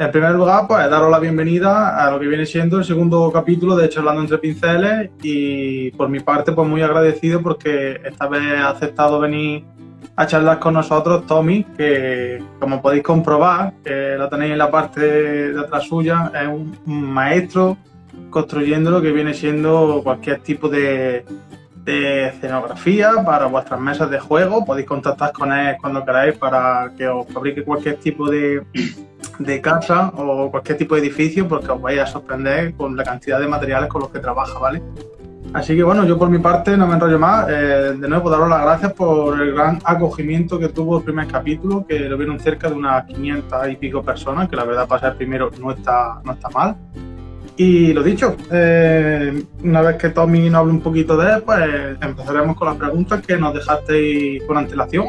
en primer lugar, pues daros la bienvenida a lo que viene siendo el segundo capítulo de Charlando entre Pinceles y por mi parte, pues muy agradecido porque esta vez ha aceptado venir a charlar con nosotros Tommy, que como podéis comprobar, lo tenéis en la parte de atrás suya, es un maestro construyendo lo que viene siendo cualquier tipo de, de escenografía para vuestras mesas de juego. Podéis contactar con él cuando queráis para que os fabrique cualquier tipo de, de casa o cualquier tipo de edificio porque os vais a sorprender con la cantidad de materiales con los que trabaja, ¿vale? Así que bueno, yo por mi parte no me enrollo más. Eh, de nuevo, daros las gracias por el gran acogimiento que tuvo el primer capítulo, que lo vieron cerca de unas 500 y pico personas, que la verdad para ser primero no está, no está mal. Y lo dicho, eh, una vez que Tommy nos hable un poquito de él, pues empezaremos con las preguntas que nos dejasteis con antelación.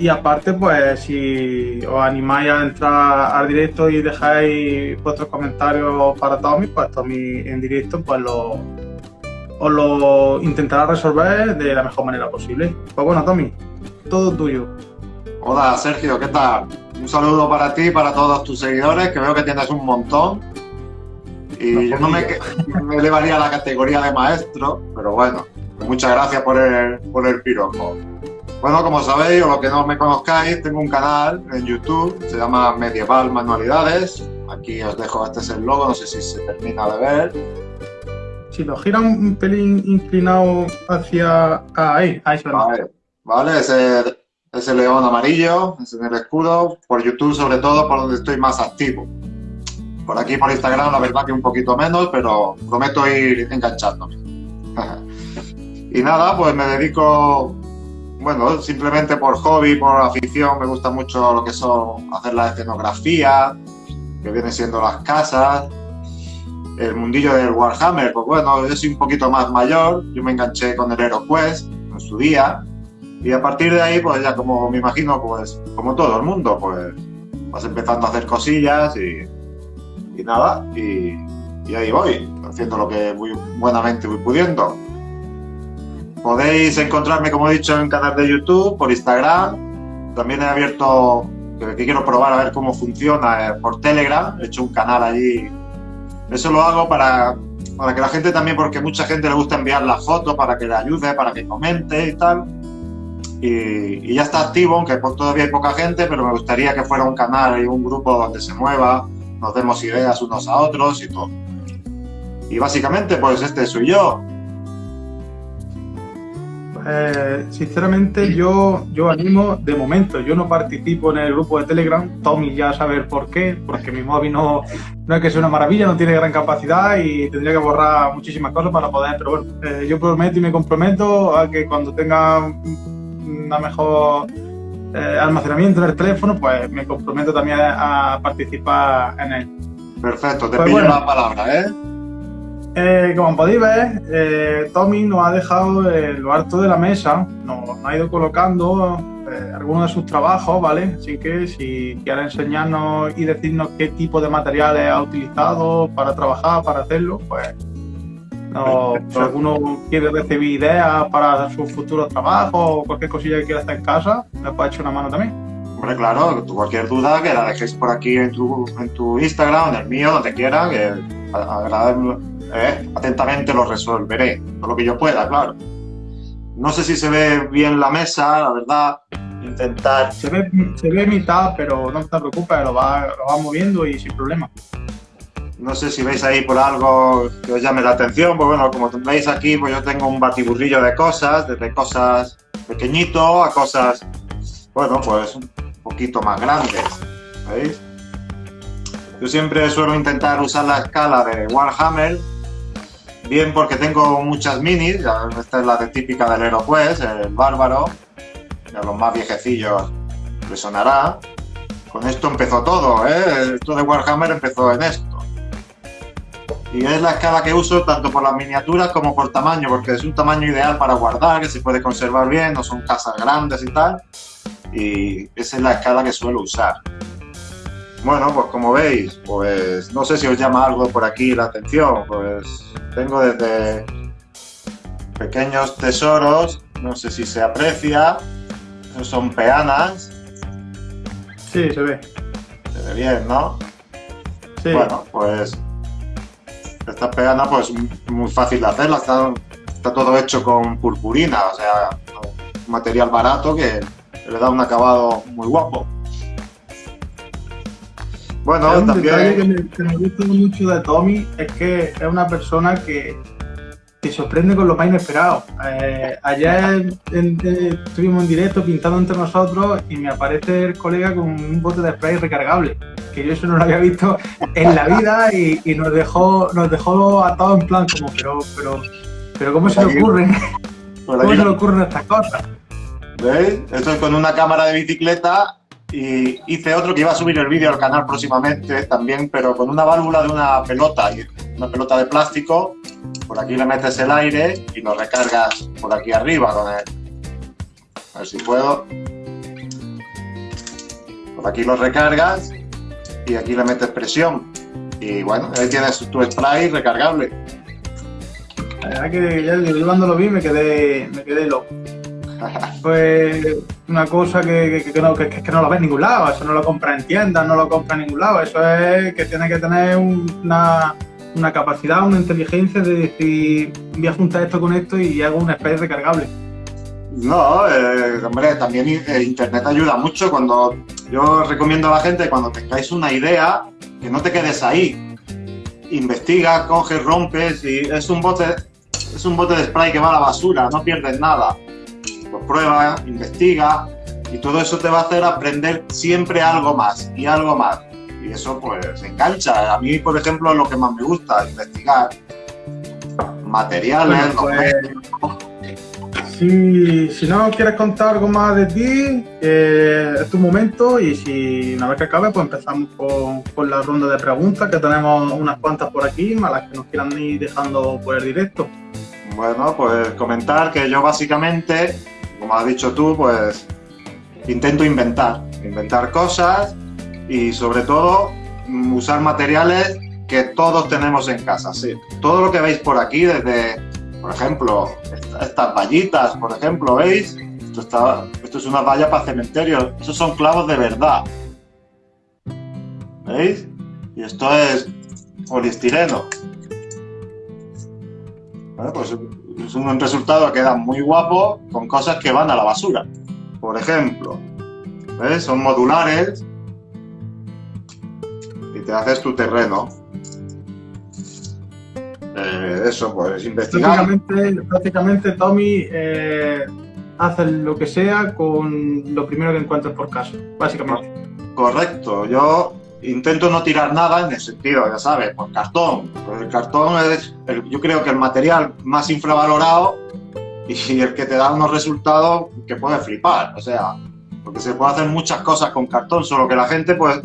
Y aparte, pues si os animáis a entrar al directo y dejáis vuestros comentarios para Tommy, pues Tommy en directo pues lo, os lo intentará resolver de la mejor manera posible. Pues bueno, Tommy, todo tuyo. Hola Sergio, ¿qué tal? Un saludo para ti y para todos tus seguidores, que veo que tienes un montón. Y yo no me, me, elevaría a la categoría de maestro, pero bueno, muchas gracias por el, por el piropo. Bueno, como sabéis, o lo que no me conozcáis, tengo un canal en YouTube, se llama Medieval Manualidades. Aquí os dejo, este es el logo, no sé si se termina de ver si lo gira un pelín inclinado hacia ahí, ahí se Vale, vale ese, ese león amarillo, ese en el escudo, por YouTube sobre todo, por donde estoy más activo. Por aquí, por Instagram, la verdad que un poquito menos, pero prometo ir enganchándome. y nada, pues me dedico, bueno, simplemente por hobby, por afición, me gusta mucho lo que son hacer la escenografía, que viene siendo las casas, el mundillo del Warhammer, pues bueno, yo soy un poquito más mayor, yo me enganché con el HeroQuest en su día, y a partir de ahí, pues ya como me imagino, pues como todo el mundo, pues vas empezando a hacer cosillas y, y nada, y, y, ahí voy, haciendo lo que muy buenamente voy pudiendo. Podéis encontrarme, como he dicho, en canal de YouTube, por Instagram, también he abierto, que, quiero probar a ver cómo funciona, eh, por Telegram, he hecho un canal allí eso lo hago para, para que la gente también, porque mucha gente le gusta enviar las fotos para que le ayude, para que comente y tal. Y, ya está activo, aunque todavía hay poca gente, pero me gustaría que fuera un canal y un grupo donde se mueva, nos demos ideas unos a otros y todo. Y básicamente, pues este soy yo. Eh, sinceramente yo, yo animo, de momento, yo no participo en el grupo de Telegram, Tommy ya sabe por qué, porque mi móvil no, no es que sea una maravilla, no tiene gran capacidad y tendría que borrar muchísimas cosas para poder, pero bueno, eh, yo prometo y me comprometo a que cuando tenga una mejor eh, almacenamiento en el teléfono, pues me comprometo también a, participar en él. Perfecto, te pues pido la palabra, ¿eh? Eh, como podéis ver, eh, Tommy nos ha dejado lo alto de la mesa, nos, ha ido colocando eh, algunos de sus trabajos, ¿vale? Así que si quiere enseñarnos y decirnos qué tipo de materiales ha utilizado para trabajar, para hacerlo, pues no, si alguno quiere recibir ideas para sus futuros trabajos o cualquier cosilla que quiera hacer en casa, me puede echar una mano también. Hombre, claro, cualquier duda que la dejéis por aquí en tu, Instagram, en el mío, donde quiera, que agradable ¿eh? atentamente lo resolveré, todo lo que yo pueda, claro. No sé si se ve bien la mesa, la verdad, intentar... Se ve, se ve mitad, pero no te preocupes, lo va, lo va moviendo y sin problema. No sé si veis ahí por algo que os llame la atención, pues bueno, como veis aquí, pues yo tengo un batiburrillo de cosas, desde cosas pequeñito a cosas, bueno, pues un poquito más grandes, ¿veis? Yo siempre suelo intentar usar la escala de Warhammer Bien porque tengo muchas minis, esta es la típica del HeroQuest, el bárbaro, a los más viejecillos les sonará. Con esto empezó todo, ¿eh? esto de Warhammer empezó en esto. Y es la escala que uso tanto por las miniaturas como por tamaño, porque es un tamaño ideal para guardar, que se puede conservar bien, no son casas grandes y tal. Y esa es la escala que suelo usar. Bueno, pues como veis, pues no sé si os llama algo por aquí la atención, pues tengo desde pequeños tesoros, no sé si se aprecia, esos son peanas. Sí, se ve. Se ve bien, ¿no? Bueno, pues esta pegana pues muy fácil de hacerla, está, está todo hecho con purpurina, o sea, un material barato que le da un acabado muy guapo. Bueno, un también... detalle que me, que me gusta mucho de Tommy es que es una persona que te sorprende con lo más inesperado. Eh, ayer estuvimos en directo pintando entre nosotros y me aparece el colega con un bote de spray recargable, que yo eso no lo había visto en la vida y, nos dejó nos dejó atados en plan como, pero, pero, pero ¿cómo se le ocurre? ¿Cómo se le ocurren estas cosas? ¿Veis? Esto es con una cámara de bicicleta y hice otro que iba a subir el vídeo al canal próximamente también, pero con una válvula de una pelota, una pelota de plástico. Por aquí le metes el aire y lo recargas por aquí arriba. A ver si puedo. Por aquí lo recargas y aquí le metes presión. Y bueno, ahí tienes tu spray recargable. La verdad que ya yo cuando lo vi me quedé, me quedé loco. Pues una cosa que, que, no, que, no lo ves en ningún lado, eso no lo compra en tiendas, no lo compra en ningún lado, eso es que tiene que tener una, una capacidad, una inteligencia de decir, voy a juntar esto con esto y hago una especie recargable. No, eh, hombre, también eh, Internet ayuda mucho cuando yo recomiendo a la gente cuando tengáis una idea que no te quedes ahí. Investiga, coges, rompes y es un bote, es un bote de spray que va a la basura, no pierdes nada pues prueba, investiga y todo eso te va a hacer aprender siempre algo más y algo más. Y eso pues engancha. A mí, por ejemplo, es lo que más me gusta, investigar materiales. Pues, si, no quieres contar algo más de ti, eh, es tu momento y si una vez que acabe, pues empezamos con, con, la ronda de preguntas, que tenemos unas cuantas por aquí, más las que nos quieran ir dejando por el directo. Bueno, pues comentar que yo básicamente como has dicho tú, pues intento inventar, inventar cosas y sobre todo mm, usar materiales que todos tenemos en casa. Sí. Todo lo que veis por aquí, desde, por ejemplo, estas vallitas, por ejemplo, ¿veis? Esto, está, esto es una valla para cementerio, esos son clavos de verdad. ¿Veis? Y esto es poliestireno. Bueno, pues es un resultado que da muy guapo con cosas que van a la basura. Por ejemplo, ¿ves? Son modulares y te haces tu terreno. Eh, eso, pues investigar. Prácticamente, Tommy eh, hace lo que sea con lo primero que encuentres por caso, básicamente. Correcto, yo intento no tirar nada en el sentido, ya sabes, por cartón. El cartón es, yo creo que el material más infravalorado y el que te da unos resultados que puedes flipar. O sea, porque se puede hacer muchas cosas con cartón, solo que la gente, pues,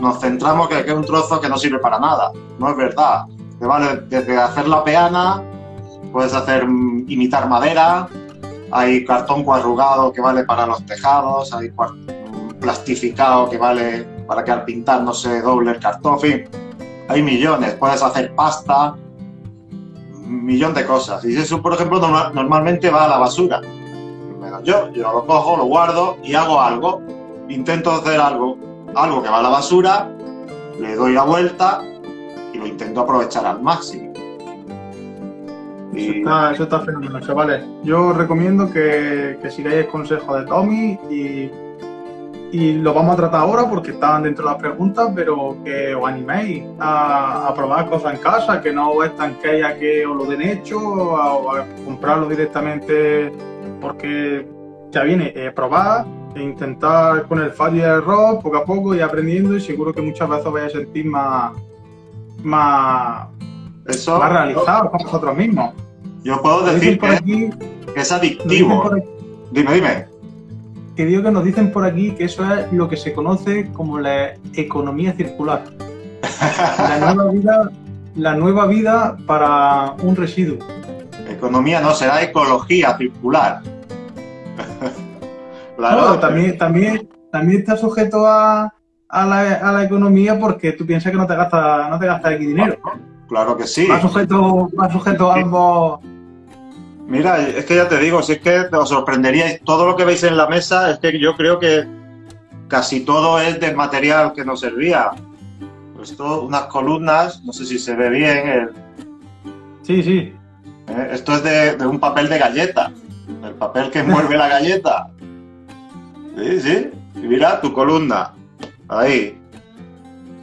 nos centramos que, es un trozo que no sirve para nada. No es verdad. Te vale desde hacer la peana, puedes hacer mm, imitar madera, hay cartón cuadrugado que vale para los tejados, hay plastificado que vale para que al pintar no se doble el cartón, hay millones, puedes hacer pasta, un millón de cosas. Y eso, por ejemplo, normalmente va a la basura. Yo, yo lo cojo, lo guardo y hago algo. Intento hacer algo, algo que va a la basura, le doy la vuelta y lo intento aprovechar al máximo. Y... Eso, está, fenomenal, chavales. Yo recomiendo que, que sigáis el consejo de Tommy y y lo vamos a tratar ahora porque estaban dentro de las preguntas, pero que os animéis a, probar cosas en casa, que no os estanquéis a que os lo den hecho o a, comprarlo directamente porque ya viene, eh, probar e intentar con el fallo y el error poco a poco y aprendiendo y seguro que muchas veces os vais a sentir más, más, Eso, más realizados con vosotros mismos. Yo puedo decir que, es adictivo. Dime, dime que digo que nos dicen por aquí que eso es lo que se conoce como la economía circular. La nueva vida, la nueva vida para un residuo. Economía no, será ecología circular. claro, también, también, también está sujeto a, a, la, a, la, economía porque tú piensas que no te gastas no te gastas aquí dinero. Claro que sí. Va sujeto, va sujeto a ambos Mira, es que ya te digo, si es que os sorprendería, todo lo que veis en la mesa, es que yo creo que casi todo es del material que nos servía. puesto unas columnas, no sé si se ve bien. El, Sí, sí. ¿eh? Esto es de, de un papel de galleta, el papel que envuelve la galleta. Sí, sí. Y mira tu columna. Ahí.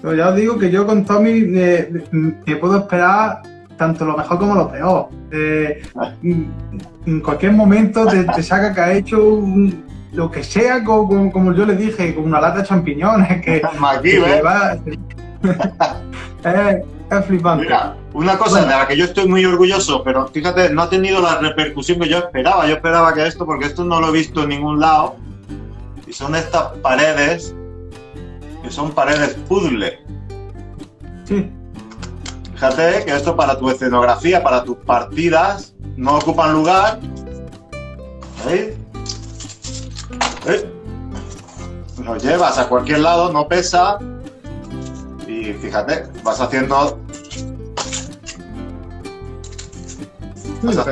Pero ya os digo que yo con Tommy me, me puedo esperar tanto lo mejor como lo peor. Eh, en cualquier momento te, te saca que ha hecho un- lo que sea, como, como yo le dije, con una lata de champiñones, que, Aquí, que ¿ves? va- es, es flipante. Mira, una cosa de la que yo estoy muy orgulloso, pero fíjate, no ha tenido la repercusión que yo esperaba. Yo esperaba que esto, porque esto no lo he visto en ningún lado. Y son estas paredes, que son paredes puzzle. Sí, Fíjate que esto para tu escenografía, para tus partidas, no ocupan lugar. ¿Veis? ¿Veis? Lo llevas a cualquier lado, no pesa. Y fíjate, vas haciendo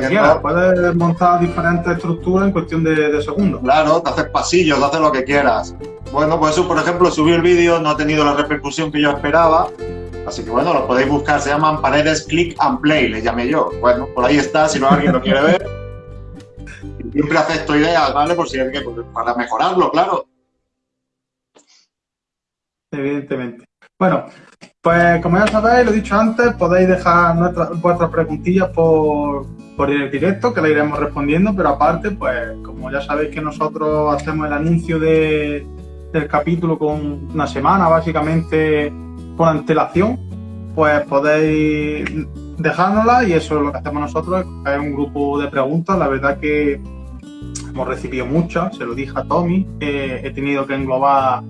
quieras. Puedes montar diferentes estructuras en cuestión de, de segundos. Claro, te haces pasillos, te haces lo que quieras. Bueno, pues eso, por ejemplo, subí el vídeo, no ha tenido la repercusión que yo esperaba. Así que bueno, lo podéis buscar, se llaman paredes click and play, le llamé yo. Bueno, por ahí está, si no alguien lo quiere ver. Siempre acepto ideas, ¿vale? Por si hay que, pues, para mejorarlo, claro. Evidentemente. Bueno, pues como ya sabéis, lo he dicho antes, podéis dejar nuestras, vuestras preguntillas por, por el directo, que la iremos respondiendo, pero aparte, pues como ya sabéis que nosotros hacemos el anuncio de- del capítulo con una semana, básicamente con antelación, pues podéis dejárnosla y eso es lo que hacemos nosotros, es un grupo de preguntas, la verdad que hemos recibido muchas, se lo dije a Tommy, eh, he tenido que englobar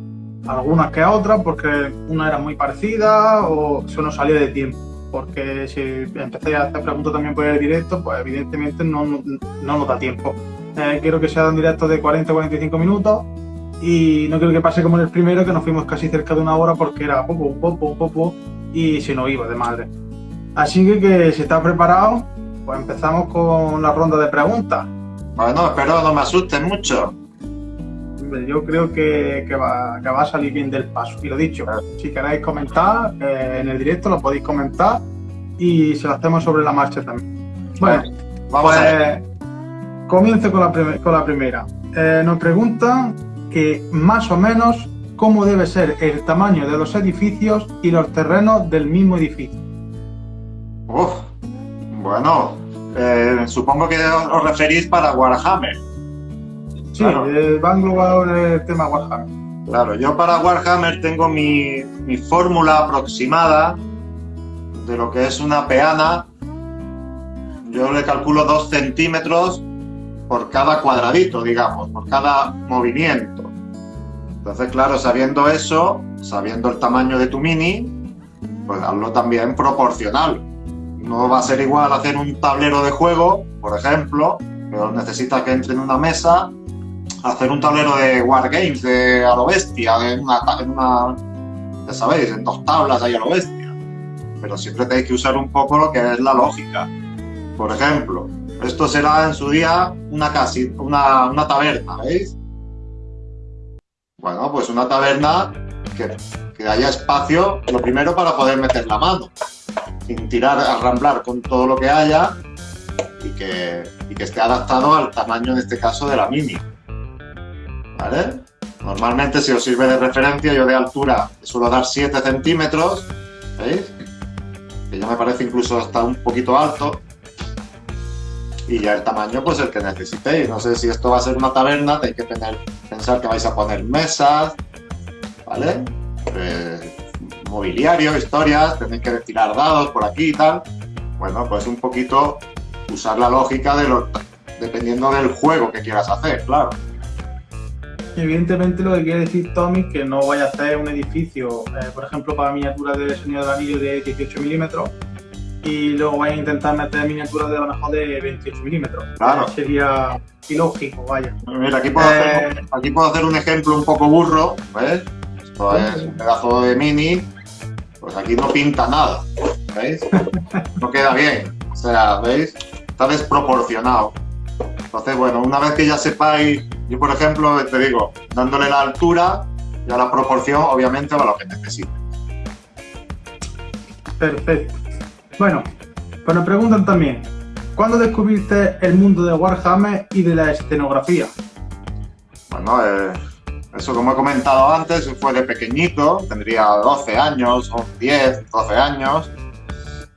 algunas que otras porque una era muy parecida o eso no salía de tiempo. Porque si empecé a hacer preguntas también por el directo, pues evidentemente no, no, no nos da tiempo. Eh, quiero que sea un directo de 40-45 minutos y no quiero que pase como en el primero, que nos fuimos casi cerca de una hora porque era popo, popo, popo y se nos iba de madre. Así que, que si está preparado, pues empezamos con la ronda de preguntas. Bueno, espero no me asusten mucho. Yo creo que, que va, que va a salir bien del paso. Y lo dicho, si queréis comentar eh, en el directo, lo podéis comentar y se lo hacemos sobre la marcha también. Bueno, Vamos a ver. pues comienzo con la, con la primera. Eh, nos preguntan que más o menos cómo debe ser el tamaño de los edificios y los terrenos del mismo edificio. Uf, bueno, eh, supongo que os referís para Warhammer. Sí, Claro. eh, va el tema Warhammer. Claro, yo para Warhammer tengo mi, mi fórmula aproximada de lo que es una peana. Yo le calculo dos centímetros por cada cuadradito, digamos, por cada movimiento. Entonces, claro, sabiendo eso, sabiendo el tamaño de tu mini, pues hazlo también proporcional. No va a ser igual hacer un tablero de juego, por ejemplo, pero necesitas que entre en una mesa hacer un tablero de Wargames de a bestia, en una, en una- ya sabéis, en dos tablas ahí a bestia. Pero siempre tenéis que usar un poco lo que es la lógica. Por ejemplo, esto será en su día una casi, una, una taberna, ¿veis? Bueno, pues una taberna que, haya espacio, lo primero para poder meter la mano, sin tirar, arramblar con todo lo que haya y que, y que esté adaptado al tamaño, en este caso, de la mini. ¿Vale? Normalmente, si os sirve de referencia, yo de altura suelo dar 7 centímetros, ¿veis? Que ya me parece incluso hasta un poquito alto. Y ya el tamaño, pues el que necesitéis. No sé si esto va a ser una taberna, tenéis que pensar que vais a poner mesas, ¿vale? Eh, mobiliario, historias, tenéis que tirar dados por aquí y tal. Bueno, pues un poquito usar la lógica de lo, dependiendo del juego que quieras hacer, claro. Evidentemente lo que quiere decir Tommy que no vaya a hacer un edificio, eh, por ejemplo, para miniaturas de Señor del Anillo de 18 milímetros y luego vaya a intentar meter miniaturas de a lo mejor de 28 milímetros. Claro. Eh, sería ilógico, vaya. Mira, aquí puedo, Eh. hacer, aquí puedo hacer un ejemplo un poco burro, ¿ves? Esto es un pedazo de mini, pues aquí no pinta nada, ¿veis? No queda bien, o sea, ¿veis? Está desproporcionado. Entonces, bueno, una vez que ya sepáis, yo por ejemplo, te digo, dándole la altura y a la proporción, obviamente, a lo que necesite. Perfecto. Bueno, pues nos preguntan también, ¿cuándo descubriste el mundo de Warhammer y de la escenografía? Bueno, eh, eso como he comentado antes, fue de pequeñito, tendría 12 años, o 10, 12 años,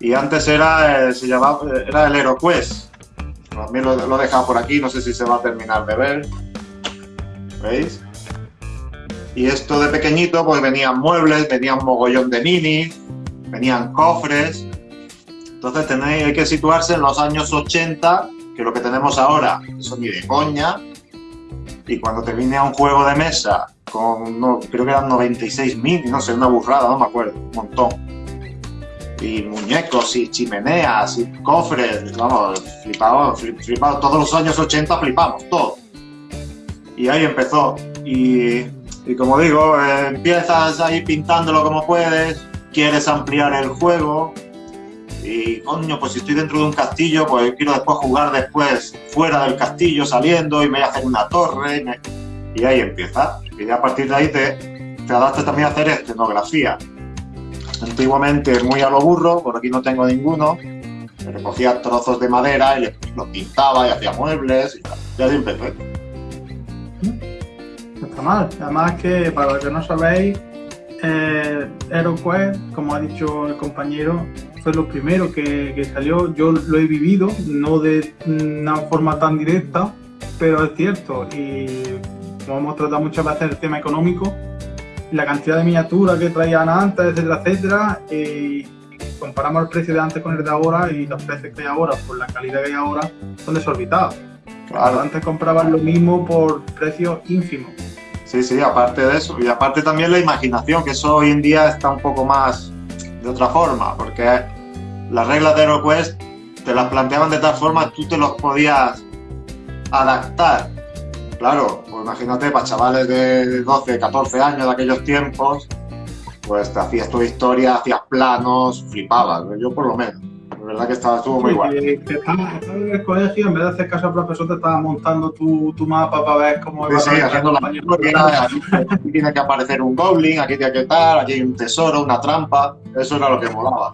y antes era, eh, se llamaba, era el HeroQuest. También lo, lo he dejado por aquí, no sé si se va a terminar de ver. ¿Veis? Y esto de pequeñito, pues venían muebles, venían mogollón de minis, venían cofres. Entonces tenéis, hay que situarse en los años 80, que lo que tenemos ahora, eso ni de coña. Y cuando te vine a un juego de mesa con, no, creo que eran 96 minis, no sé, una burrada, no me acuerdo, un montón. Y muñecos, y chimeneas, y cofres, vamos, flipado, flipado. Todos los años 80 flipamos, todo. Y ahí empezó. Y, y como digo, eh, empiezas ahí pintándolo como puedes, quieres ampliar el juego y coño, pues si estoy dentro de un castillo, pues quiero después jugar después fuera del castillo, saliendo y me voy a hacer una torre y, ahí empieza. Y a partir de ahí te, te adaptas también a hacer escenografía. Antiguamente muy a lo burro, por aquí no tengo ninguno, me recogía trozos de madera y los pintaba y hacía muebles y tal. Y así empecé. No está mal. Además que, para los que no sabéis, eh, HeroQuest, como ha dicho el compañero, fue lo primero que, que, salió. Yo lo he vivido, no de una forma tan directa, pero es cierto. Y como hemos tratado muchas veces el tema económico, la cantidad de miniaturas que traían antes, etcétera, etcétera, y comparamos el precio de antes con el de ahora y los precios que hay ahora por la calidad que hay ahora son desorbitados. Claro. Antes compraban lo mismo por precios ínfimos. Sí, sí, aparte de eso. Y aparte también la imaginación, que eso hoy en día está un poco más de otra forma, porque las reglas de HeroQuest te las planteaban de tal forma que tú te los podías adaptar. Claro, pues imagínate, para chavales de 12, 14 años de aquellos tiempos, pues te hacías tu historia, hacías planos, flipabas, yo por lo menos. La verdad que estaba, estuvo muy Sí, guay. estabas estabas en el colegio, en vez de hacer caso al profesor, te estabas montando tu, tu mapa para ver cómo iba sí, a haciendo la historia, aquí, tiene que aparecer un goblin, aquí tiene que estar, aquí hay un tesoro, una trampa, eso era lo que molaba.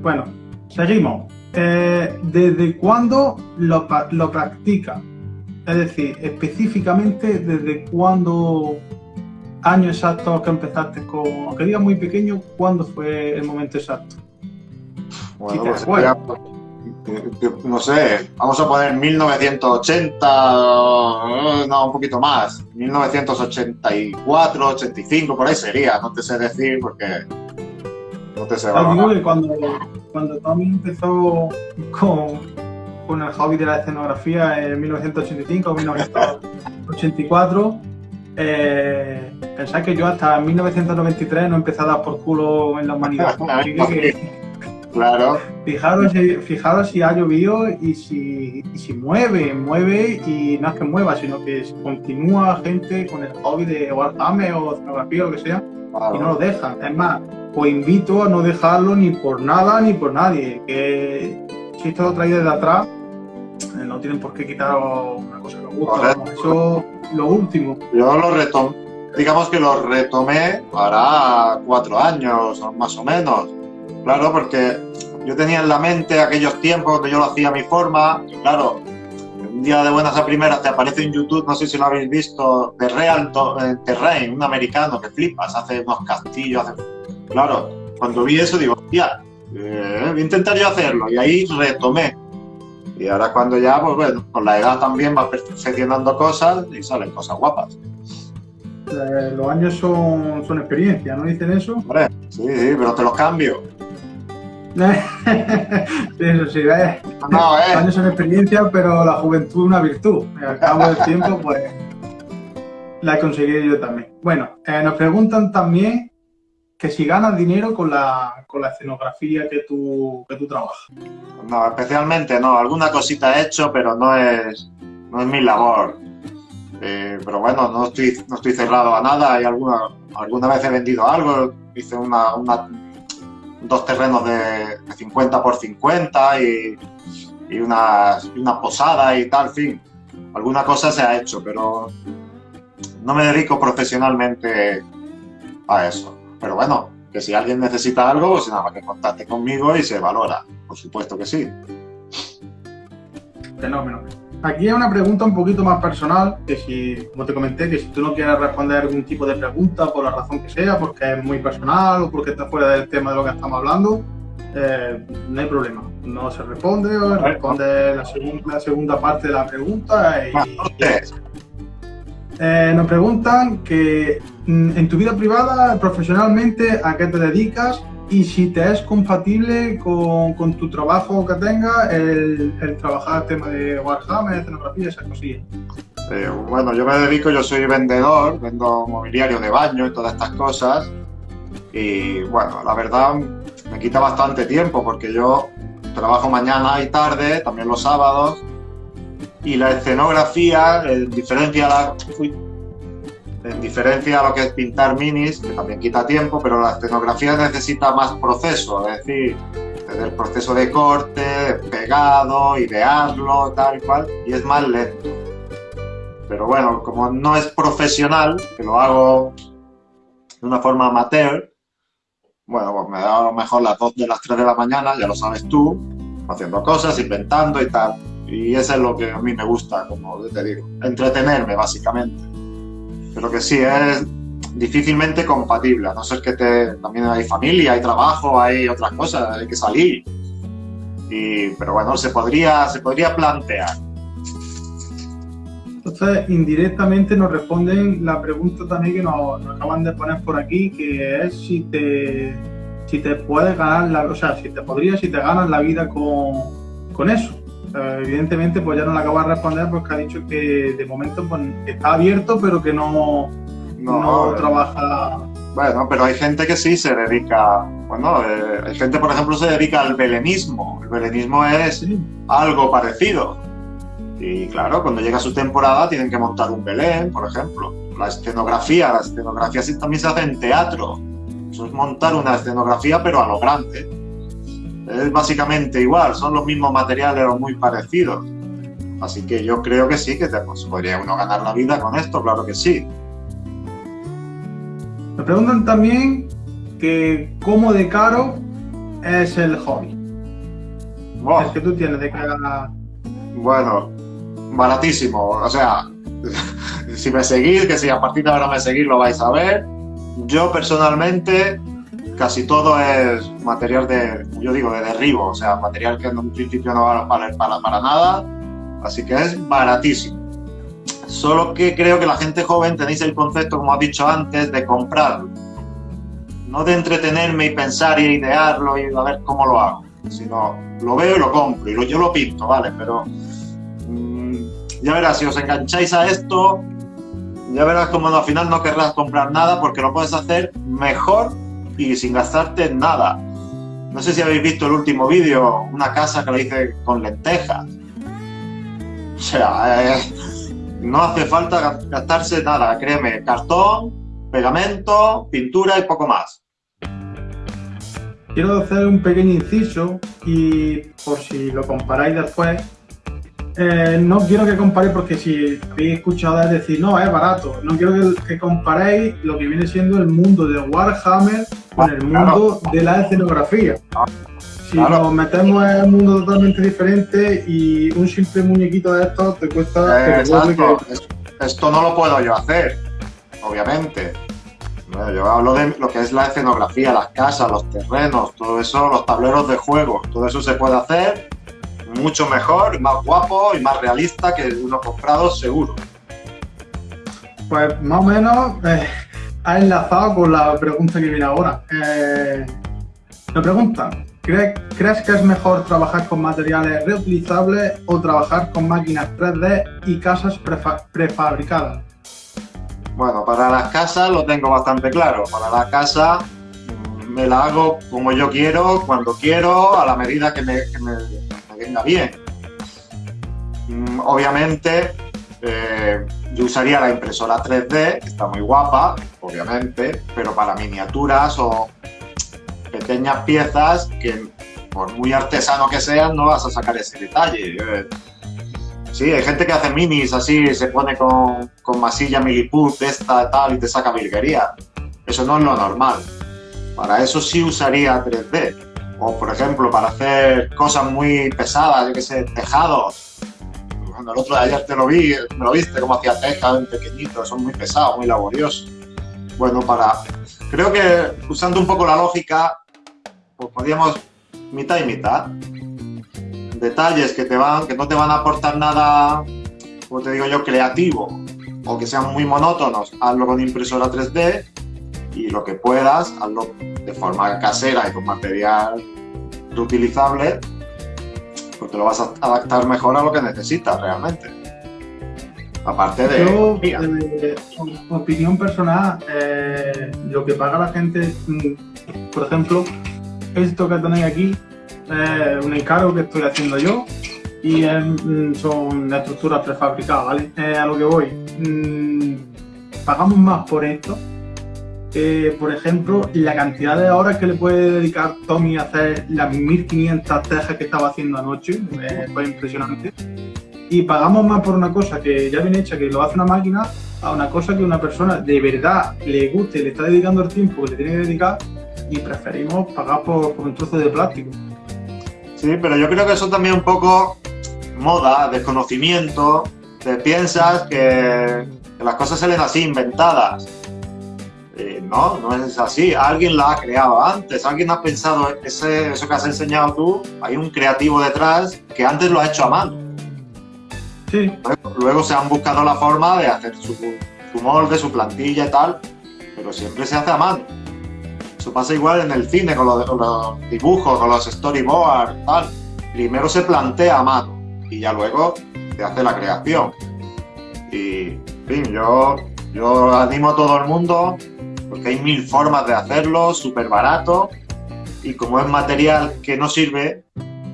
Bueno, seguimos. Eh, ¿Desde cuándo lo, lo practica? Es decir, específicamente, ¿desde cuándo, año exacto que empezaste con, aunque digas muy pequeño, cuándo fue el momento exacto? Bueno, pues eh, eh, no sé, vamos a poner 1980, eh, no, un poquito más, 1984, 85, por ahí sería, no te sé decir porque no te sé. Digo que cuando, cuando Tommy empezó con, con el hobby de la escenografía en 1985 o 1984, eh, que yo hasta 1993 no empecé a dar por culo en la humanidad. Que, Claro, fijaros, si- fijaros si ha llovido y si, y si mueve, mueve y no es que mueva, sino que continúa gente con el hobby de Warhammer o escenografía o lo que sea y no lo dejan. Es más, os invito a no dejarlo ni por nada ni por nadie. Que si esto lo traéis desde atrás, eh, no tienen por qué quitaros una cosa que os gusta. Eso lo último. Yo lo retomé, digamos que lo retomé para cuatro años, más o menos. Claro, porque yo tenía en la mente aquellos tiempos donde yo lo hacía a mi forma. Claro, un día de buenas a primeras te aparece en YouTube, no sé si lo habéis visto, de Real eh, Terrain, un americano que flipas, hace unos castillos. Hace... Claro, cuando vi eso digo, hostia, eh, voy a intentar yo hacerlo. Y ahí retomé. Y ahora cuando ya, pues bueno, con la edad también vas perfeccionando cosas y salen cosas guapas. Eh, los años son, son experiencia, ¿no dicen eso? Hombre, sí, sí, pero te los cambio. eso sí, ¿ves? No, Los eh. años son experiencia, pero la juventud es una virtud. Al cabo del tiempo, pues la he conseguido yo también. Bueno, eh, nos preguntan también que si ganas dinero con la, con la escenografía que tú, que tú trabajas. No, especialmente no. Alguna cosita he hecho, pero no es, no es mi labor. Eh, pero bueno, no estoy, no estoy cerrado a nada. Hay alguna, alguna vez he vendido algo. Hice una, una- dos terrenos de, de 50 por 50 y, y y una posada y tal, en fin. Alguna cosa se ha hecho, pero no me dedico profesionalmente a eso. Pero bueno, que si alguien necesita algo, pues nada más que contacte conmigo y se valora. Por supuesto que sí. Fenómeno. Aquí hay una pregunta un poquito más personal, que si, como te comenté, que si tú no quieres responder algún tipo de pregunta por la razón que sea, porque es muy personal o porque está fuera del tema de lo que estamos hablando, eh, no hay problema. No se responde o responde la segunda, la segunda parte de la pregunta. Y, eh, nos preguntan que en tu vida privada, profesionalmente, ¿a qué te dedicas? y si te es compatible con, con tu trabajo que tenga el, el, trabajar el tema de Warhammer, escenografía, esas cosillas. Eh, bueno, yo me dedico, yo soy vendedor, vendo mobiliario de baño y todas estas cosas. Y bueno, la verdad me quita bastante tiempo porque yo trabajo mañana y tarde, también los sábados. Y la escenografía, en diferencia la, en diferencia a lo que es pintar minis, que también quita tiempo, pero la escenografía necesita más proceso, es decir, desde el proceso de corte, pegado, idearlo, tal y cual, y es más lento. Pero bueno, como no es profesional, que lo hago de una forma amateur, bueno, pues me da a lo mejor las 2 de las 3 de la mañana, ya lo sabes tú, haciendo cosas, inventando y tal. Y eso es lo que a mí me gusta, como te digo, entretenerme básicamente pero que sí, es difícilmente compatible, a no ser que te, también hay familia, hay trabajo, hay otras cosas, hay que salir. Y, pero bueno, se podría, se podría plantear. Entonces, indirectamente nos responden la pregunta también que nos, acaban de poner por aquí, que es si te, si te puedes ganar, la, o sea, si te podrías, si te ganas la vida con, con eso. Eh, evidentemente, pues ya no le acabo de responder porque ha dicho que de momento pues, está abierto, pero que no, no, trabaja. Bueno, pero hay gente que sí se dedica. Bueno, eh, hay gente, por ejemplo, se dedica al belenismo. El belenismo es algo parecido. Y claro, cuando llega su temporada tienen que montar un Belén, por ejemplo. La escenografía, la escenografía también se hace en teatro. Eso es montar una escenografía, pero a lo grande es básicamente igual, son los mismos materiales o muy parecidos. Así que yo creo que sí, que te, pues, podría uno ganar la vida con esto, claro que sí. Me preguntan también que cómo de caro es el hobby. El que tú tienes de cara... Bueno, baratísimo. O sea, si me seguís, que si a partir de ahora me seguís lo vais a ver. Yo personalmente casi todo es material de, yo digo, de derribo, o sea, material que en un principio no va a valer para, para nada, así que es baratísimo. Solo que creo que la gente joven tenéis el concepto, como has dicho antes, de comprarlo. No de entretenerme y pensar y idearlo y a ver cómo lo hago, sino lo veo y lo compro y yo lo pinto, ¿vale? Pero mmm, ya verás, si os engancháis a esto, ya verás como al final no querrás comprar nada porque lo puedes hacer mejor y sin gastarte nada. No sé si habéis visto el último vídeo, una casa que la hice con lentejas. O sea, eh, no hace falta gastarse nada, créeme, cartón, pegamento, pintura y poco más. Quiero hacer un pequeño inciso y por si lo comparáis después, eh, no quiero que comparéis porque si habéis escuchado es decir, no, es barato. No quiero que, comparéis lo que viene siendo el mundo de Warhammer con el mundo de la escenografía. Si nos metemos en un mundo totalmente diferente y un simple muñequito de estos te cuesta... Esto no lo puedo yo hacer, obviamente. yo hablo de lo que es la escenografía, las casas, los terrenos, todo eso, los tableros de juego, todo eso se puede hacer mucho mejor, más guapo y más realista que uno comprado seguro. Pues más o menos eh, ha enlazado con la pregunta que viene ahora. Eh, me preguntan, ¿crees, que es mejor trabajar con materiales reutilizables o trabajar con máquinas 3D y casas prefabricadas? Bueno, para las casas lo tengo bastante claro. Para la casa mm, me la hago como yo quiero, cuando quiero, a la medida que me venga bien. Mm, obviamente, eh, yo usaría la impresora 3D, que está muy guapa, obviamente, pero para miniaturas o pequeñas piezas que por muy artesano que sean no vas a sacar ese detalle. Eh, sí, hay gente que hace minis así, se pone con, masilla miliput, esta, tal, y te saca virguería. Eso no es lo normal. para eso sí usaría 3D. O, por ejemplo, para hacer cosas muy pesadas, yo que sé, tejados. Cuando el otro de ayer te lo vi, me lo viste, como hacía tejas pequeñitos, son muy pesados, muy laboriosos. Bueno, para... Creo que usando un poco la lógica, pues podríamos mitad y mitad. Detalles que, te van, que no te van a aportar nada, como te digo yo, creativo, o que sean muy monótonos, hazlo con impresora 3D y lo que puedas, hazlo de forma casera y con material reutilizable, pues te lo vas a adaptar mejor a lo que necesitas realmente. Aparte de... Yo, eh, opinión personal, eh, lo que paga la gente, mm, por ejemplo, esto que tenéis aquí, es un encargo que estoy haciendo yo y mm, son estructuras prefabricadas, ¿vale? a lo que voy. Mm, pagamos más por esto eh, por ejemplo, la cantidad de horas que le puede dedicar Tommy a hacer las 1500 tejas que estaba haciendo anoche, eh, fue impresionante. Y pagamos más por una cosa que ya viene hecha, que lo hace una máquina, a una cosa que una persona de verdad le guste, le está dedicando el tiempo que le tiene que dedicar y preferimos pagar por, un trozo de plástico. Sí, pero yo creo que eso también un poco moda, desconocimiento, te piensas que, las cosas salen así, inventadas no, no es así. Alguien la ha creado antes, alguien ha pensado ese, eso que has enseñado tú, hay un creativo detrás que antes lo ha hecho a mano. Sí. Luego, se han buscado la forma de hacer su, molde, su plantilla y tal, pero siempre se hace a mano. Eso pasa igual en el cine, con los, dibujos, con los storyboards, tal. Primero se plantea a mano y ya luego se hace la creación. Y, en fin, yo, yo animo a todo el mundo porque hay mil formas de hacerlo, súper barato, y como es material que no sirve,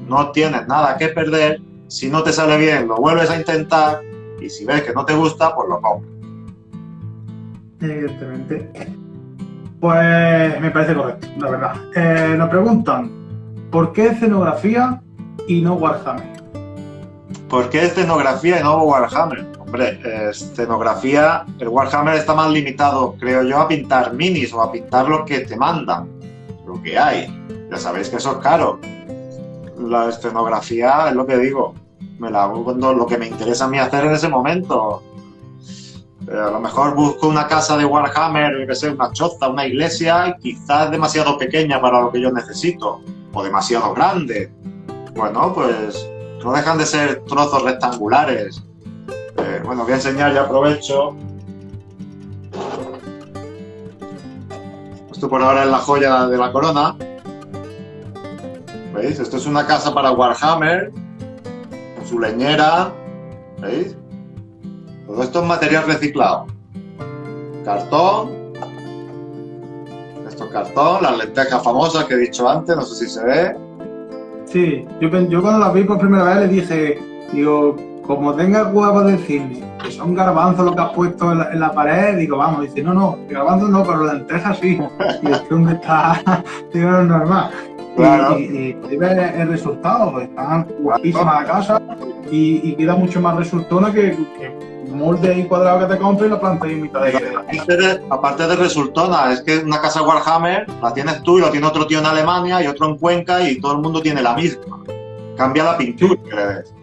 no tienes nada que perder, si no te sale bien lo vuelves a intentar, y si ves que no te gusta, pues lo compras. Evidentemente. Pues me parece correcto, la verdad. Eh, nos preguntan, ¿por qué escenografía y no Warhammer? ¿Por qué escenografía y no Warhammer? Hombre, escenografía, el Warhammer está más limitado, creo yo, a pintar minis o a pintar lo que te mandan, lo que hay. Ya sabéis que eso es caro. La escenografía es lo que digo, me la hago cuando lo que me interesa a mí hacer en ese momento. Eh, a lo mejor busco una casa de Warhammer, que una choza, una iglesia, quizás demasiado pequeña para lo que yo necesito, o demasiado grande. Bueno, pues no dejan de ser trozos rectangulares eh, bueno, voy a enseñar y aprovecho. Esto por ahora es la joya de la corona. ¿Veis? Esto es una casa para Warhammer, con su leñera. ¿Veis? Todo esto es material reciclado. Cartón. Esto es cartón, las lentejas famosas que he dicho antes, no sé si se ve. Sí, yo, yo cuando las vi por primera vez le dije, digo, como huevo de decirme que son garbanzos lo que has puesto en la, pared, digo, vamos, dice, no, no, garbanzos no, pero lentejas sí. Y es donde está, es normal. Claro. Y, y, ves el resultado, están guapísimas la casa y, queda mucho más resultona que, que molde y cuadrado que te compres y lo plantas en mitad de aparte, de aparte de resultona, es que una casa Warhammer la tienes tú y lo tiene otro tío en Alemania y otro en Cuenca y todo el mundo tiene la misma. Cambia la pintura, ¿crees?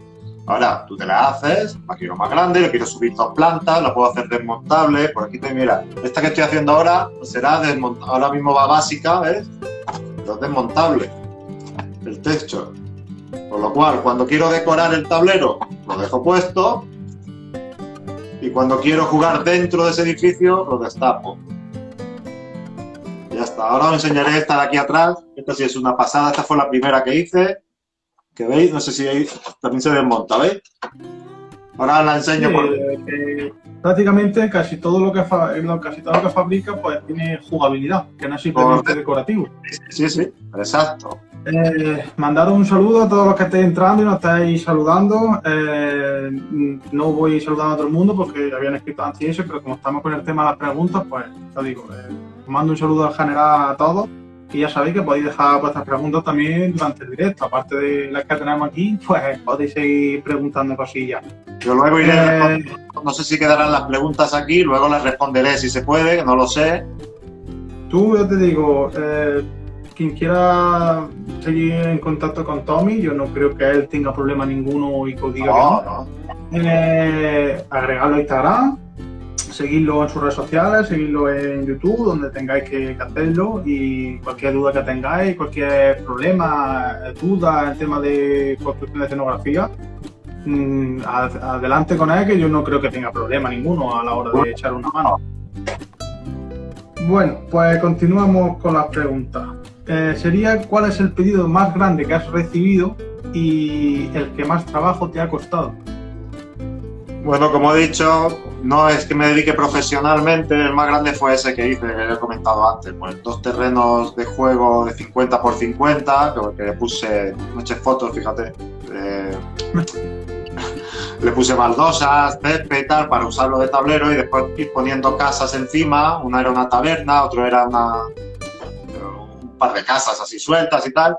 Ahora, tú te la haces, la quiero más grande, le quiero subir dos plantas, la puedo hacer desmontable. Por aquí te mira, esta que estoy haciendo ahora será desmontable. Ahora mismo va básica, ¿ves? Pero es desmontable el techo. Con lo cual, cuando quiero decorar el tablero, lo dejo puesto. Y cuando quiero jugar dentro de ese edificio, lo destapo. ya está. Ahora os enseñaré esta de aquí atrás. Esta sí es una pasada. Esta fue la primera que hice que veis, no sé si ahí también se desmonta, ¿veis? Ahora la enseño por... Eh, prácticamente casi todo lo que casi todo lo que fabrica pues tiene jugabilidad, que no es simplemente decorativo. Sí, sí, exacto. Eh, mandaros un saludo a todos los que estéis entrando y nos estáis saludando. Eh, no voy saludando a todo el mundo porque habían escrito antes eso, pero como estamos con el tema de las preguntas, pues te digo, eh, mando un saludo al general a todos y ya sabéis que podéis dejar vuestras preguntas también durante el directo. Aparte de las que tenemos aquí, pues podéis seguir preguntando cosillas. Yo luego iré, eh, no sé si quedarán las preguntas aquí, luego las responderé si se puede, no lo sé. YouTube, yo te digo, eh, quien quiera seguir en contacto con Tommy, yo no creo que él tenga problema ninguno y que diga no, que no. Eh, agregarlo a Instagram, seguirlo en sus redes sociales, seguirlo en YouTube, donde tengáis que, hacerlo y cualquier duda que tengáis, cualquier problema, duda en tema de construcción de escenografía, mm, adelante con él que yo no creo que tenga problema ninguno a la hora de echar una mano. Bueno, pues continuamos con las preguntas. Eh, sería cuál es el pedido más grande que has recibido y el que más trabajo te ha costado. Bueno, como he dicho, no es que me dedique profesionalmente, el más grande fue ese que hice, que he comentado antes, pues dos terrenos de juego de 50 por 50, que le puse muchas fotos, fíjate, eh, le puse baldosas, césped y tal, para usarlo de tablero y después ir poniendo casas encima, una era una taberna, otro era una, un par de casas así sueltas y tal,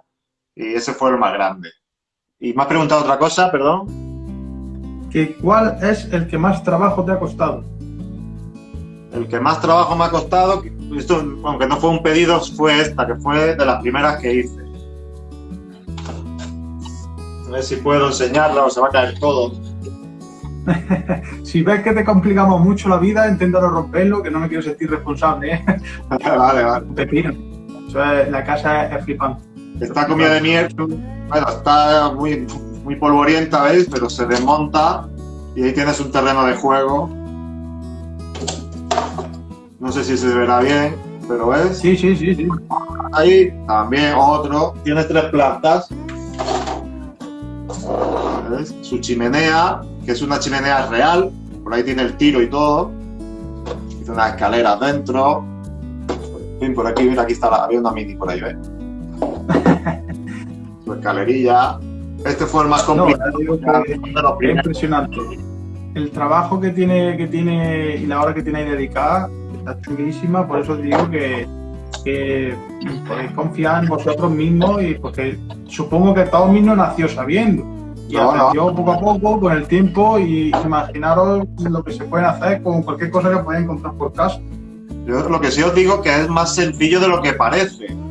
y ese fue el más grande. Y me has preguntado otra cosa, perdón. ¿Cuál es el que más trabajo te ha costado? El que más trabajo me ha costado, esto, aunque no fue un pedido, fue esta, que fue de las primeras que hice. A ver si puedo enseñarla o se va a caer todo. si ves que te complicamos mucho la vida, inténtalo romperlo, que no me quiero sentir responsable. ¿eh? vale, vale. Pepino. la casa es, flipante. Está comida de mierda. Bueno, está muy, muy polvorienta, ¿veis? Pero se desmonta y ahí tienes un terreno de juego. No sé si se verá bien, pero ¿ves? Sí, sí, sí, sí. Ahí también otro. Tienes tres plantas. ¿Ves? Su chimenea, que es una chimenea real. Por ahí tiene el tiro y todo. Tiene unas escaleras dentro. Por aquí, mira, aquí está la, había una mini por ahí, ¿ves? Su escalerilla. Este fue el más complicado. impresionante. El trabajo que tiene, que tiene y la hora que tiene ahí dedicada está chulísima, por eso digo que, podéis confiar en vosotros mismos y porque supongo que todo mismo nació sabiendo. Y aprendió poco a poco con el tiempo y imaginaros lo que se puede hacer con cualquier cosa que podáis encontrar por casa. Yo lo que sí os digo que es más sencillo de lo que parece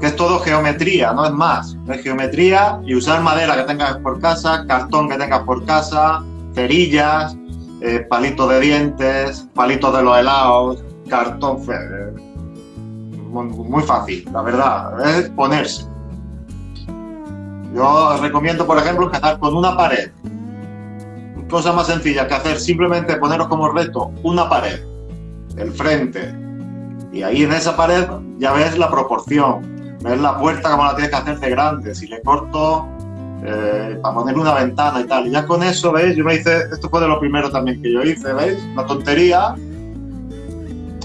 porque es todo geometría, no es más. Es geometría y usar madera que tengas por casa, cartón que tengas por casa, cerillas, eh, palitos de dientes, palitos de los helados, cartón. Muy, fácil, la verdad, es ponerse. Yo recomiendo, por ejemplo, empezar con una pared. Cosa más sencilla que hacer, simplemente poneros como reto una pared, el frente, y ahí en esa pared ya ves la proporción, ves la puerta como la tienes que hacer de grande, si le corto eh, para poner una ventana y tal. Y ya con eso, ¿veis? Yo me hice, esto fue de lo primero también que yo hice, ¿veis? Una tontería,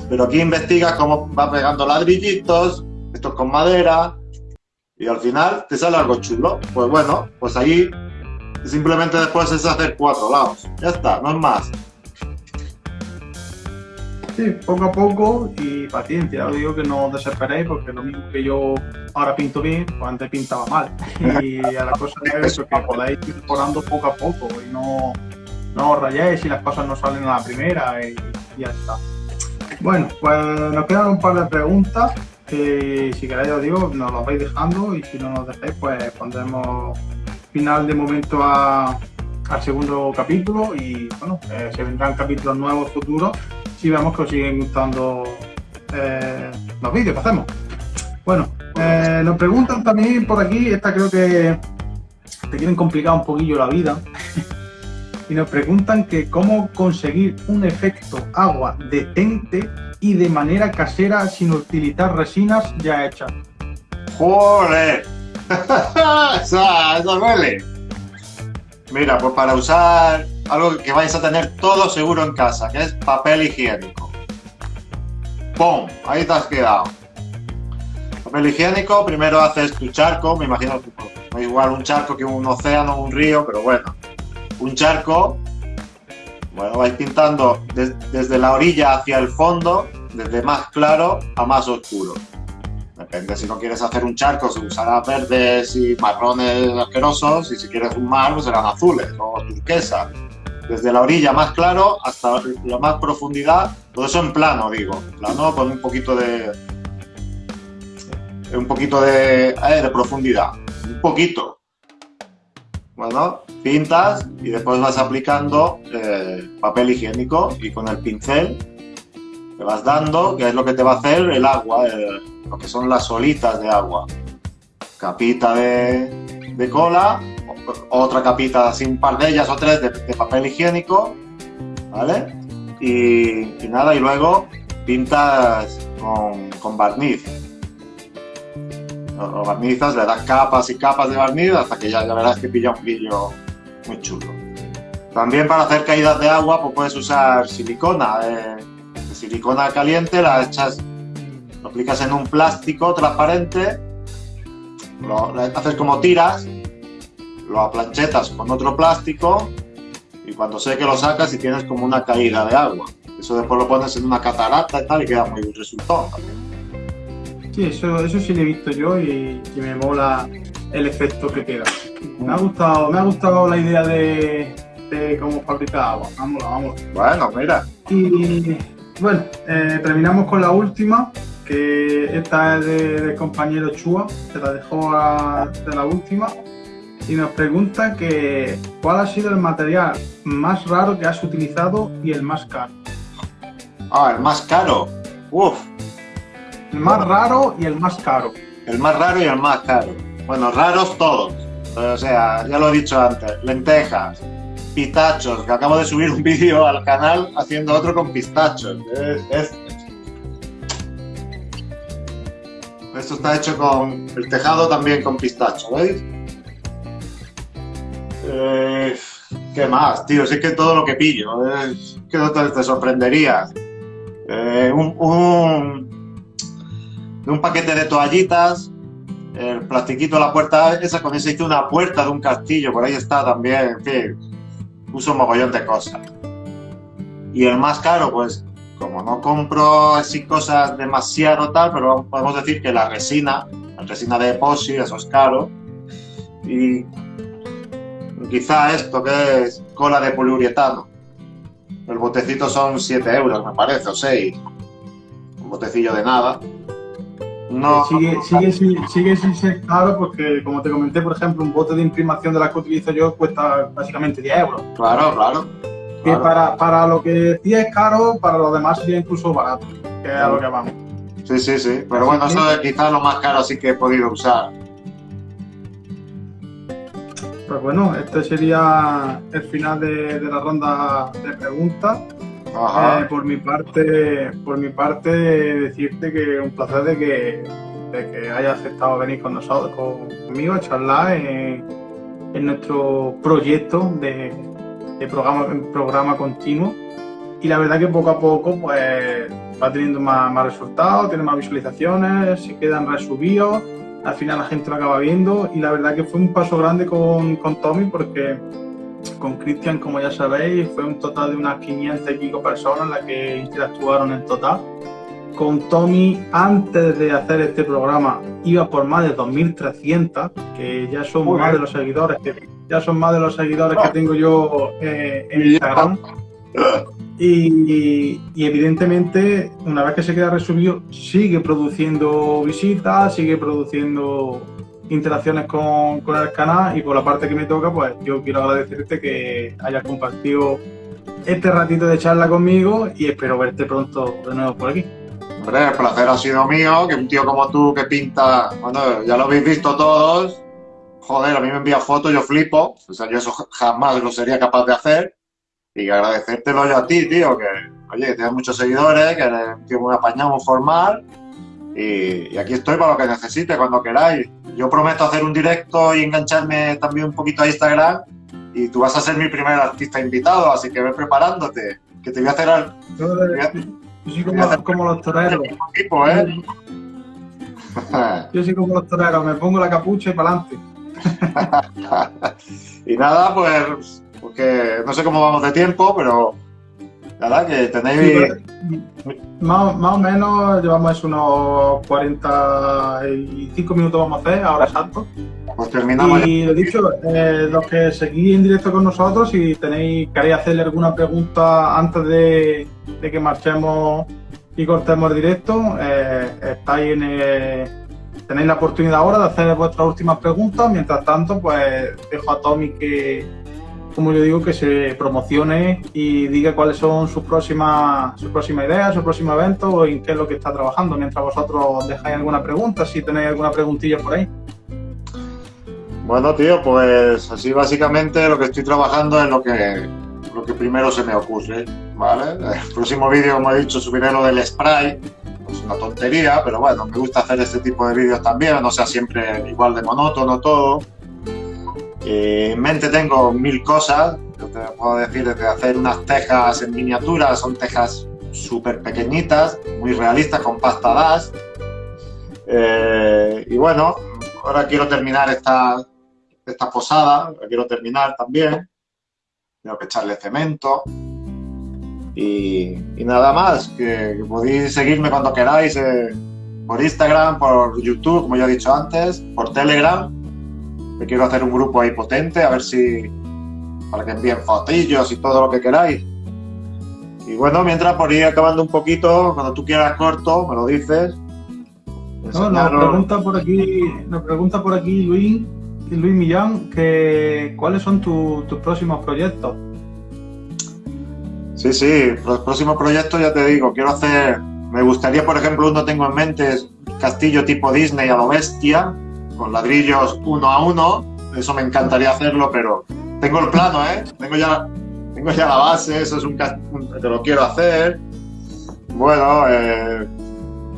pero aquí investigas cómo va pegando ladrillitos, esto es con madera, y al final te sale algo chulo. Pues bueno, pues ahí simplemente después es hacer cuatro lados. Ya está, no es más. Sí, poco a poco y paciencia. Os digo que no os desesperéis porque lo mismo que yo ahora pinto bien, pues antes pintaba mal. Y a la cosa es eso, que podáis ir mejorando poco a poco y no, no os rayéis si las cosas no salen a la primera y, ya está. Bueno, pues nos quedan un par de preguntas que si queréis os digo, nos las vais dejando y si no nos dejáis pues pondremos final de momento al segundo capítulo y bueno, eh, se vendrán capítulos nuevos futuros si vemos que os siguen gustando eh, los vídeos que hacemos. Bueno, eh, nos preguntan también por aquí, esta creo que te quieren complicar un poquillo la vida. y nos preguntan que cómo conseguir un efecto agua detente y de manera casera sin utilizar resinas ya hechas. ¡Joder! esa, esa duele. Mira, pues para usar algo que vais a tener todo seguro en casa, que es papel higiénico. ¡Pum! Ahí te has quedado. Papel higiénico, primero haces tu charco, me imagino que igual un charco que un océano, un río, pero bueno, un charco. Bueno, vais pintando desde la orilla hacia el fondo, desde más claro a más oscuro. Depende, si no quieres hacer un charco, se usará verdes y marrones asquerosos, y si quieres un mar, pues serán azules o turquesa desde la orilla más claro hasta la más profundidad, todo eso en plano, digo, plano con un poquito de, un poquito de, eh, de profundidad, un poquito. Bueno, pintas y después vas aplicando eh, papel higiénico y con el pincel te vas dando, que es lo que te va a hacer el agua, lo que son las solitas de agua. Capita de, de cola, otra capita, así un par de ellas o tres de, papel higiénico, ¿vale? Y, nada, y luego pintas con, barniz. Lo, barnizas, le das capas y capas de barniz hasta que ya, ya verás que pilla un brillo muy chulo. También para hacer caídas de agua pues puedes usar silicona. Eh, silicona caliente, la echas, lo aplicas en un plástico transparente, lo, haces como tiras, lo aplanchetas con otro plástico y cuando sé que lo sacas y tienes como una caída de agua. Eso después lo pones en una catarata y tal y queda muy buen resultado Sí, eso, eso sí lo he visto yo y, me mola el efecto que queda. Me ha gustado, me ha gustado la idea de, de cómo fabricar agua. Vámonos, vamos. Bueno, mira. Y bueno, eh, terminamos con la última, que esta es del compañero Chua, se la dejó de la última. Y nos pregunta que cuál ha sido el material más raro que has utilizado y el más caro. Ah, el más caro. Uf. El más raro y el más caro. El más raro y el más caro. Bueno, raros todos. O sea, ya lo he dicho antes, lentejas, pistachos, que acabo de subir un vídeo al canal haciendo otro con pistachos. Esto está hecho con el tejado también con pistacho, ¿veis? Eh, ¿Qué más, tío? es que todo lo que pillo, es que no te, sorprendería. Eh, un, paquete de toallitas, el plastiquito de la puerta esa, con ese hice una puerta de un castillo, por ahí está también, en fin, puso un mogollón de cosas. Y el más caro, pues, como no compro así cosas demasiado tal, pero podemos decir que la resina, la resina de epoxi, eso es caro. Y quizá esto que es cola de poliuretano. El botecito son 7 euros, me parece, o 6. Un botecillo de nada. No, sigue, sigue, sigue, sin ser caro porque, como te comenté, por ejemplo, un bote de imprimación de la que utilizo yo cuesta básicamente 10 euros. Claro, claro. Que para, para, lo que sí es caro, para lo demás sería incluso barato, que es a lo que vamos. Sí, sí, sí. Pero bueno, eso es quizás lo más caro así que he podido usar. Pues bueno, este sería el final de, la ronda de preguntas. Eh, por mi parte, por mi parte, decirte que un placer de que, de que hayas aceptado venir con nosotros, conmigo a charlar en, nuestro proyecto de, programa, programa continuo. Y la verdad que poco a poco pues va teniendo más, más resultados, tiene más visualizaciones, se quedan resubidos al final la gente lo acaba viendo y la verdad que fue un paso grande con, con Tommy porque con Cristian, como ya sabéis, fue un total de unas 500 y pico personas las que interactuaron en total. Con Tommy, antes de hacer este programa, iba por más de 2.300, que ya son más de los seguidores que ya son más de los seguidores que tengo yo eh, en Instagram. Y, evidentemente, una vez que se queda resubido, sigue produciendo visitas, sigue produciendo interacciones con, el canal y por la parte que me toca, pues yo quiero agradecerte que hayas compartido este ratito de charla conmigo y espero verte pronto de nuevo por aquí. Hombre, el placer ha sido mío, que un tío como tú que pinta, bueno, ya lo habéis visto todos, joder, a mí me envía fotos, yo flipo, o sea, yo eso jamás lo sería capaz de hacer y agradecértelo yo a ti, tío, que, oye, que tienes muchos seguidores, que eres un tío muy apañado, muy formal, y, aquí estoy para lo que necesite, cuando queráis. Yo prometo hacer un directo y engancharme también un poquito a Instagram, y tú vas a ser mi primer artista invitado, así que ve preparándote, que te voy a hacer... Al, yo, soy como, como, los toreros. Equipo, ¿eh? yo soy como los toreros, me pongo la capucha y para adelante. y nada, pues porque no sé cómo vamos de tiempo, pero nada, que tenéis... más, o menos llevamos unos 45 minutos vamos a hacer, ahora exacto. Pues terminamos. Y lo dicho, eh, los que seguís en directo con nosotros, si tenéis, queréis hacerle alguna pregunta antes de, que marchemos y cortemos el directo, eh, estáis en el tenéis la oportunidad ahora de hacer vuestras últimas preguntas. Mientras tanto, pues dejo a Tommy que, como yo digo, que se promocione y diga cuáles son sus próximas, sus próximas ideas, su próximo evento o en qué es lo que está trabajando. Mientras vosotros dejáis alguna pregunta, si tenéis alguna preguntilla por ahí. Bueno, tío, pues así básicamente lo que estoy trabajando es lo que, lo que primero se me ocurre, ¿vale? El próximo vídeo, como he dicho, subiré lo del spray, es una tontería, pero bueno, me gusta hacer este tipo de vídeos también, no sea siempre igual de monótono todo. En mente tengo mil cosas, yo te puedo decir desde hacer unas tejas en miniatura, son tejas súper pequeñitas, muy realistas, con pasta dash. Eh, y bueno, ahora quiero terminar esta, esta posada, la quiero terminar también. Tengo que echarle cemento. Y, nada más, que, podéis seguirme cuando queráis eh, por Instagram, por YouTube, como ya he dicho antes, por Telegram. Que quiero hacer un grupo ahí potente, a ver si para que envíen fotillos y todo lo que queráis. Y bueno, mientras por ir acabando un poquito, cuando tú quieras corto, me lo dices. No, nos pregunta por aquí, nos pregunta por aquí Luis Luis Millán, que, ¿cuáles son tus próximos proyectos? Sí, sí, los próximos proyectos ya te digo, quiero hacer, me gustaría, por ejemplo, uno tengo en mente, castillo tipo Disney a lo bestia, con ladrillos uno a uno, eso me encantaría hacerlo, pero tengo el plano, ¿eh? Tengo ya, tengo ya la base, eso es un, que lo quiero hacer. Bueno, eh,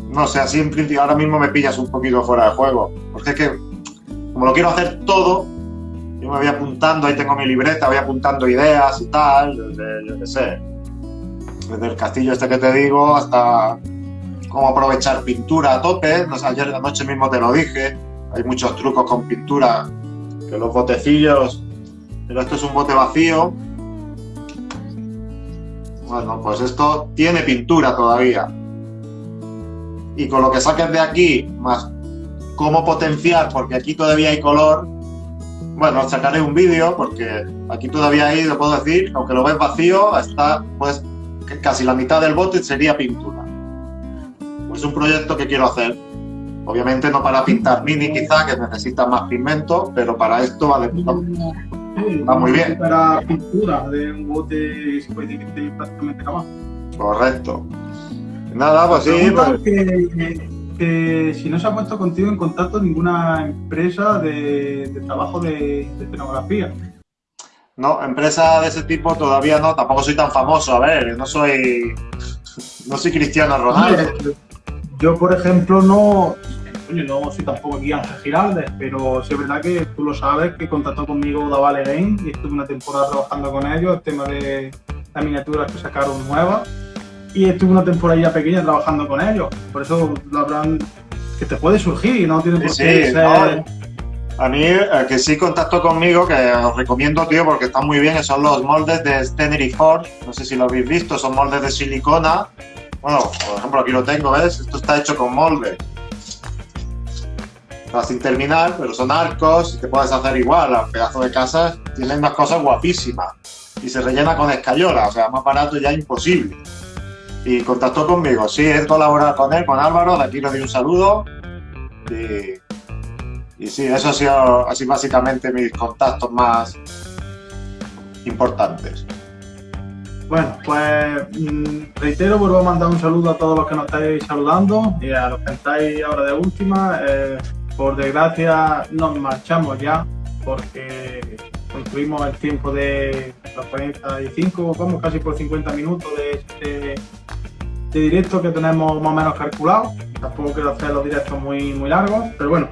no sé, así en principio ahora mismo me pillas un poquito fuera de juego, porque es que como lo quiero hacer todo, yo me voy apuntando, ahí tengo mi libreta, voy apuntando ideas y tal, desde, yo qué sé, desde el castillo este que te digo hasta cómo aprovechar pintura a tope, no sé, ayer la noche mismo te lo dije, hay muchos trucos con pintura, que los botecillos, pero esto es un bote vacío, bueno, pues esto tiene pintura todavía, y con lo que saques de aquí, más cómo potenciar, porque aquí todavía hay color. Bueno, sacaré un vídeo porque aquí todavía hay, lo puedo decir, aunque lo ves vacío, está pues casi la mitad del bote sería pintura. Es un proyecto que quiero hacer. Obviamente no para pintar mini quizá, que necesita más pigmento, pero para esto va, de, va muy bien. Para pintura de un bote se puede decir que prácticamente acabado. Correcto. Nada, pues sí. Pues que si no se ha puesto contigo en contacto ninguna empresa de, trabajo de, de, escenografía. No, empresa de ese tipo todavía no, tampoco soy tan famoso, a ver, no soy no soy Cristiano Ronaldo. Yo, por ejemplo, no, no soy tampoco aquí Ángel Giraldes, pero sí es verdad que tú lo sabes, que contactó conmigo Davale Game y estuve una temporada trabajando con ellos, el tema de las miniaturas que sacaron nuevas y estuve una temporada pequeña trabajando con ellos. Por eso lo habrán que te puede surgir y no tiene por qué ser... A mí, el que sí contactó conmigo, que os recomiendo, tío, porque están muy bien, son los moldes de Stenery Ford. No sé si lo habéis visto, son moldes de silicona. Bueno, por ejemplo, aquí lo tengo, ¿ves? Esto está hecho con molde. Está sin terminar, pero son arcos y te puedes hacer igual. A pedazo de casa tienen unas cosas guapísimas. Y se rellena con escayola, o sea, más barato ya imposible y contactó conmigo. Sí, he colaborado con él, con Álvaro, de aquí le doy un saludo. Y, y sí, eso ha sido así básicamente mis contactos más importantes. Bueno, pues mm, reitero, vuelvo a mandar un saludo a todos los que nos estáis saludando y a los que estáis ahora de última. Eh, por desgracia nos marchamos ya porque concluimos el tiempo de los 45, vamos casi por 50 minutos de este de directo que tenemos más o menos calculado. Tampoco quiero hacer los directos muy, muy largos, pero bueno,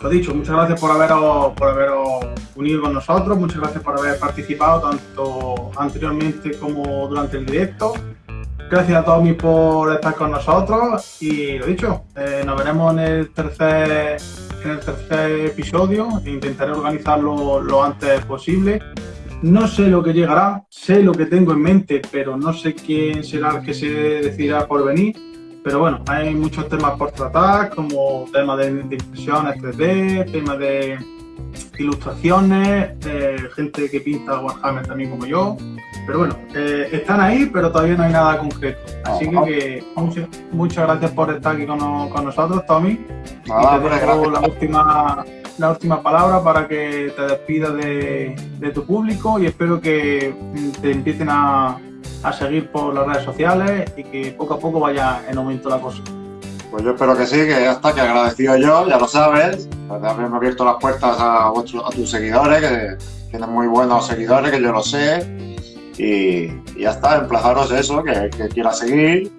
lo dicho, muchas gracias por haberos, por haberos unido con nosotros, muchas gracias por haber participado tanto anteriormente como durante el directo. Gracias a todos por estar con nosotros y lo dicho, eh, nos veremos en el tercer en el tercer episodio intentaré organizarlo lo antes posible no sé lo que llegará, sé lo que tengo en mente, pero no sé quién será el que se decidirá por venir. Pero bueno, hay muchos temas por tratar, como temas de, impresiones 3D, temas de ilustraciones, eh, gente que pinta Warhammer también como yo. Pero bueno, eh, están ahí, pero todavía no hay nada concreto. Así que, que muchas, muchas gracias por estar aquí con, con nosotros, Tommy. Nada, y te dejo la última, la última palabra para que te despidas de, de tu público y espero que te empiecen a, a seguir por las redes sociales y que poco a poco vaya en aumento la cosa. Pues yo espero que sí, que ya está, que agradecido yo, ya lo sabes. Pues de haberme abierto las puertas a, a tus seguidores, que tienen muy buenos seguidores, que yo lo sé. Y, ya está, emplazaros eso, que, que quiera seguir.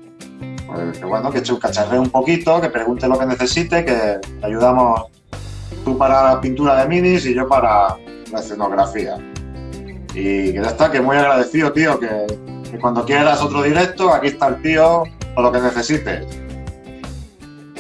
Pues que bueno, que cacharreo un poquito, que pregunte lo que necesite, que te ayudamos tú para la pintura de minis y yo para la escenografía. Y que ya está, que muy agradecido, tío, que, que cuando quieras otro directo, aquí está el tío, o lo que necesites.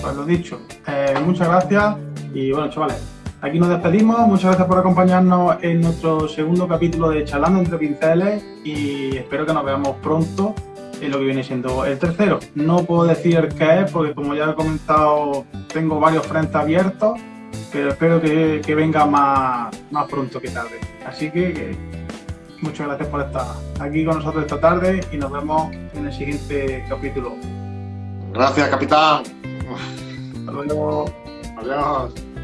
Pues lo dicho, eh, muchas gracias y bueno, chavales, aquí nos despedimos. Muchas gracias por acompañarnos en nuestro segundo capítulo de Charlando entre Pinceles y espero que nos veamos pronto en lo que viene siendo el tercero. No puedo decir qué es porque como ya he comentado, tengo varios frentes abiertos, pero espero que, que venga más, más pronto que tarde. Así que, que muchas gracias por estar aquí con nosotros esta tarde y nos vemos en el siguiente capítulo. Gracias, capitán. Hasta luego. Adiós.